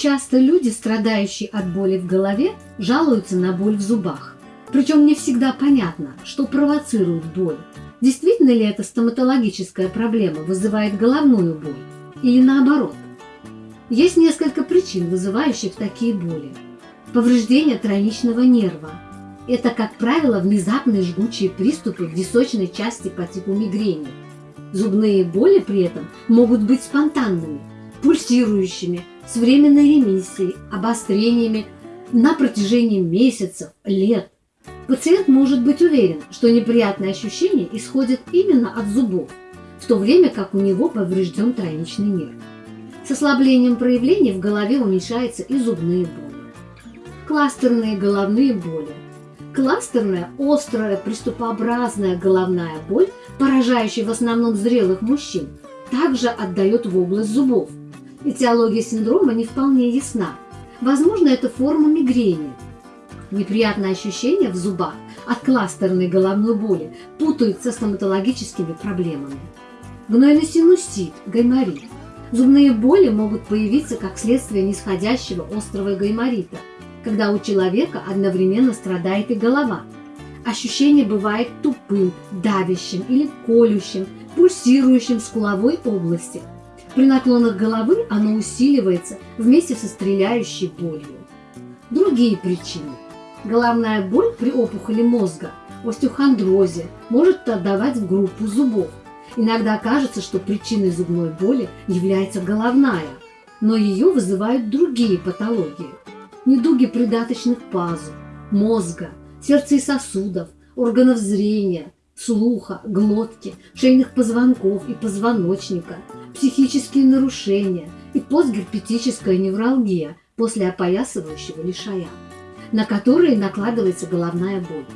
Часто люди, страдающие от боли в голове, жалуются на боль в зубах. Причем не всегда понятно, что провоцирует боль. Действительно ли эта стоматологическая проблема вызывает головную боль? Или наоборот? Есть несколько причин, вызывающих такие боли. Повреждение тройничного нерва. Это, как правило, внезапные жгучие приступы в височной части по типу мигрени. Зубные боли при этом могут быть спонтанными, пульсирующими, с временной ремиссией, обострениями на протяжении месяцев, лет. Пациент может быть уверен, что неприятные ощущения исходят именно от зубов, в то время как у него поврежден тройничный нерв. С ослаблением проявлений в голове уменьшаются и зубные боли. Кластерные головные боли. Кластерная, острая, приступообразная головная боль, поражающая в основном зрелых мужчин, также отдает в область зубов. Этиология синдрома не вполне ясна. Возможно, это форма мигрени. Неприятные ощущения в зубах от кластерной головной боли путают со стоматологическими проблемами. Гнойный синусит, гайморит. Зубные боли могут появиться как следствие нисходящего острого гайморита, когда у человека одновременно страдает и голова. Ощущение бывает тупым, давящим или колющим, пульсирующим в скуловой области – при наклонах головы оно усиливается вместе со стреляющей болью. Другие причины. Головная боль при опухоли мозга, остеохондрозе может отдавать в группу зубов. Иногда кажется, что причиной зубной боли является головная, но ее вызывают другие патологии. Недуги придаточных пазух, мозга, сердца и сосудов, органов зрения, слуха, глотки, шейных позвонков и позвоночника – психические нарушения и постгерпетическая невралгия после опоясывающего лишая, на которые накладывается головная боль.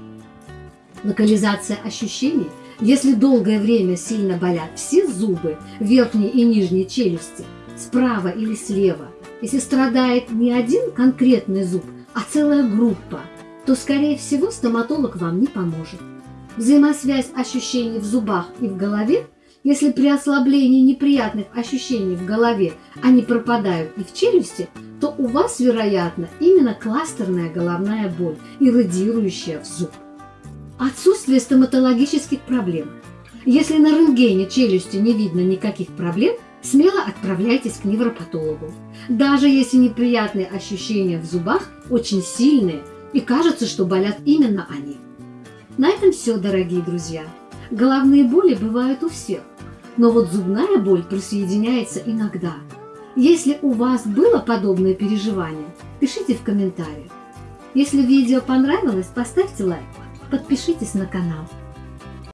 Локализация ощущений, если долгое время сильно болят все зубы верхней и нижней челюсти, справа или слева, если страдает не один конкретный зуб, а целая группа, то, скорее всего, стоматолог вам не поможет. Взаимосвязь ощущений в зубах и в голове если при ослаблении неприятных ощущений в голове они пропадают и в челюсти, то у вас, вероятно, именно кластерная головная боль, иррадиирующая в зуб. Отсутствие стоматологических проблем. Если на рентгене челюсти не видно никаких проблем, смело отправляйтесь к невропатологу. Даже если неприятные ощущения в зубах очень сильные и кажется, что болят именно они. На этом все, дорогие друзья. Головные боли бывают у всех. Но вот зубная боль присоединяется иногда. Если у вас было подобное переживание, пишите в комментариях. Если видео понравилось, поставьте лайк, подпишитесь на канал.